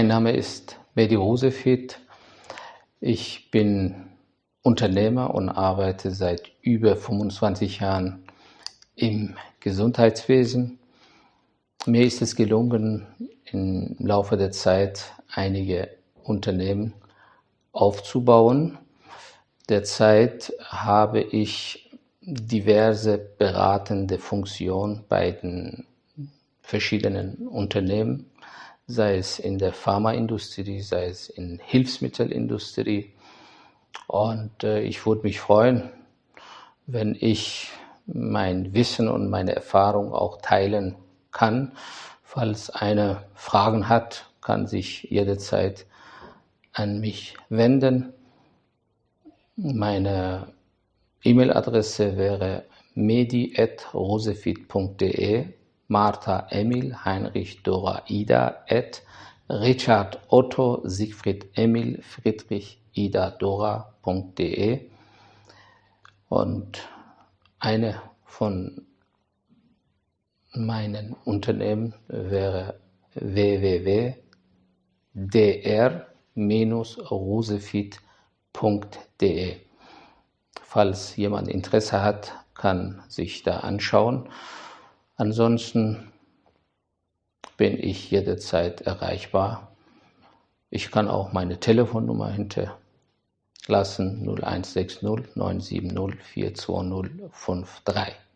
Mein Name ist Mehdi Rosefit. Ich bin Unternehmer und arbeite seit über 25 Jahren im Gesundheitswesen. Mir ist es gelungen, im Laufe der Zeit einige Unternehmen aufzubauen. Derzeit habe ich diverse beratende Funktionen bei den verschiedenen Unternehmen, sei es in der Pharmaindustrie, sei es in Hilfsmittelindustrie. Und äh, ich würde mich freuen, wenn ich mein Wissen und meine Erfahrung auch teilen kann. Falls einer Fragen hat, kann sich jederzeit an mich wenden. Meine E-Mail-Adresse wäre medi.rosefit.de Martha Emil Heinrich Dora Ida at Richard Otto Siegfried Emil Friedrich Ida Dora.de und eine von meinen Unternehmen wäre www.dr-rosefit.de. Falls jemand Interesse hat, kann sich da anschauen. Ansonsten bin ich jederzeit erreichbar. Ich kann auch meine Telefonnummer hinterlassen 0160 970 42053.